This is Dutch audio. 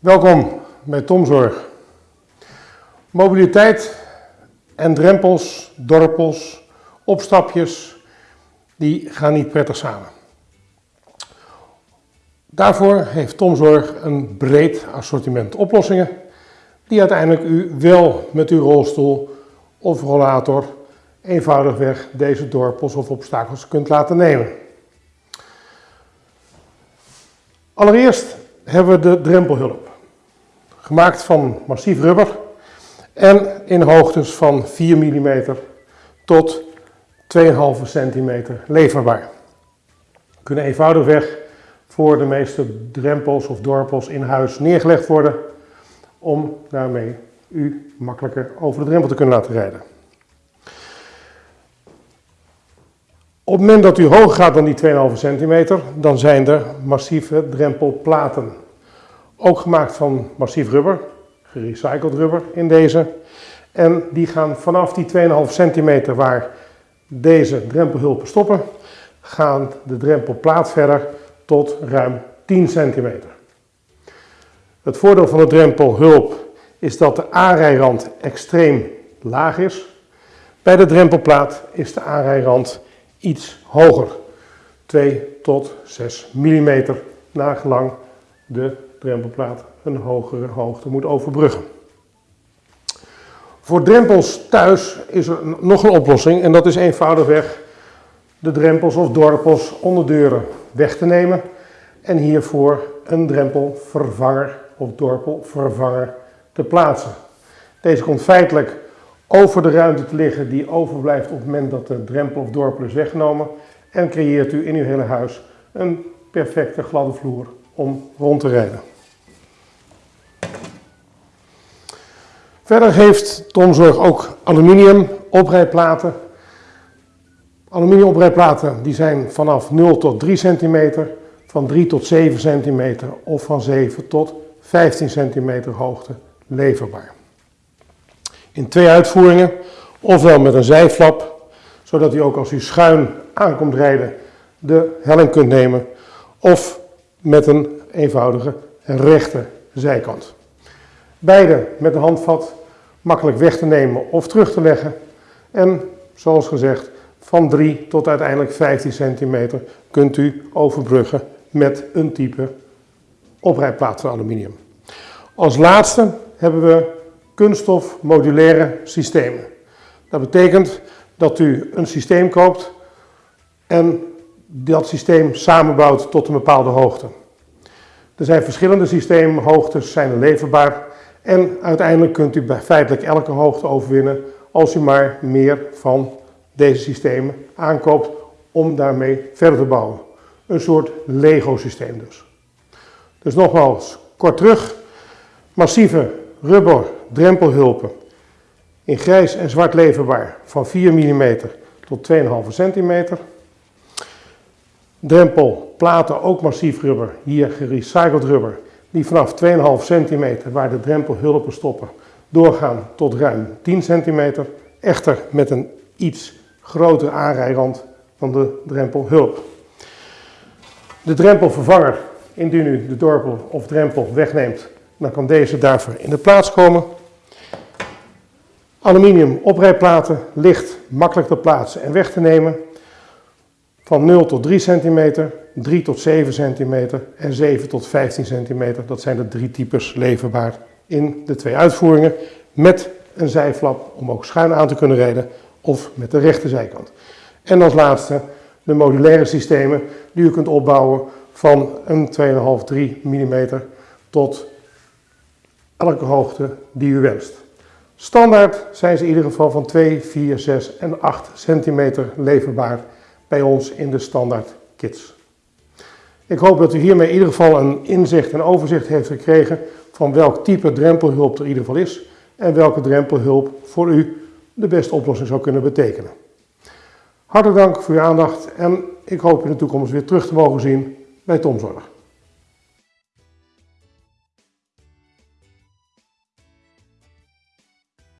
Welkom bij Tomzorg. Mobiliteit en drempels, dorpels, opstapjes, die gaan niet prettig samen. Daarvoor heeft Tomzorg een breed assortiment oplossingen die uiteindelijk u wel met uw rolstoel of rollator eenvoudigweg deze dorpels of obstakels kunt laten nemen. Allereerst hebben we de drempelhulp. Gemaakt van massief rubber en in hoogtes van 4 mm tot 2,5 cm leverbaar. Kunnen eenvoudigweg voor de meeste drempels of dorpels in huis neergelegd worden om daarmee u makkelijker over de drempel te kunnen laten rijden. Op het moment dat u hoger gaat dan die 2,5 centimeter, dan zijn er massieve drempelplaten. Ook gemaakt van massief rubber, gerecycled rubber in deze. En die gaan vanaf die 2,5 centimeter waar deze drempelhulpen stoppen, gaan de drempelplaat verder tot ruim 10 centimeter. Het voordeel van de drempelhulp is dat de aanrijrand extreem laag is. Bij de drempelplaat is de aanrijrand iets hoger. 2 tot 6 mm nagelang de drempelplaat een hogere hoogte moet overbruggen. Voor drempels thuis is er nog een oplossing en dat is eenvoudigweg de drempels of dorpels onder deuren weg te nemen en hiervoor een drempelvervanger of dorpelvervanger te plaatsen. Deze komt feitelijk over de ruimte te liggen die overblijft op het moment dat de drempel of dorpel is weggenomen en creëert u in uw hele huis een perfecte gladde vloer om rond te rijden. Verder heeft Tomzorg ook aluminium oprijplaten. Aluminium oprijplaten die zijn vanaf 0 tot 3 cm, van 3 tot 7 cm of van 7 tot 15 cm hoogte leverbaar. In twee uitvoeringen, ofwel met een zijflap, zodat u ook als u schuin aankomt rijden de helling kunt nemen, of met een eenvoudige rechte zijkant. Beide met een handvat makkelijk weg te nemen of terug te leggen. En zoals gezegd, van 3 tot uiteindelijk 15 centimeter kunt u overbruggen met een type oprijplaat van aluminium. Als laatste hebben we kunststof modulaire systemen. Dat betekent dat u een systeem koopt en dat systeem samenbouwt tot een bepaalde hoogte. Er zijn verschillende systeemhoogtes, zijn er leverbaar en uiteindelijk kunt u bij feitelijk elke hoogte overwinnen als u maar meer van deze systemen aankoopt om daarmee verder te bouwen. Een soort Lego systeem dus. Dus nogmaals, kort terug, massieve rubber drempelhulpen in grijs en zwart leverbaar van 4 mm tot 2,5 cm. Drempelplaten ook massief rubber, hier gerecycled rubber, die vanaf 2,5 cm waar de drempelhulpen stoppen doorgaan tot ruim 10 cm. Echter met een iets grotere aanrijrand van de drempelhulp. De drempelvervanger, indien u de dorpel of drempel wegneemt, dan kan deze daarvoor in de plaats komen. Aluminium oprijplaten, licht, makkelijk te plaatsen en weg te nemen. Van 0 tot 3 cm, 3 tot 7 cm en 7 tot 15 cm. Dat zijn de drie types leverbaar in de twee uitvoeringen. Met een zijflap om ook schuin aan te kunnen rijden of met de rechte zijkant. En als laatste de modulaire systemen die u kunt opbouwen van een 2,5-3 mm tot elke hoogte die u wenst. Standaard zijn ze in ieder geval van 2, 4, 6 en 8 centimeter leverbaar bij ons in de standaard kits. Ik hoop dat u hiermee in ieder geval een inzicht en overzicht heeft gekregen van welk type drempelhulp er in ieder geval is en welke drempelhulp voor u de beste oplossing zou kunnen betekenen. Hartelijk dank voor uw aandacht en ik hoop in de toekomst weer terug te mogen zien bij Tomzorg.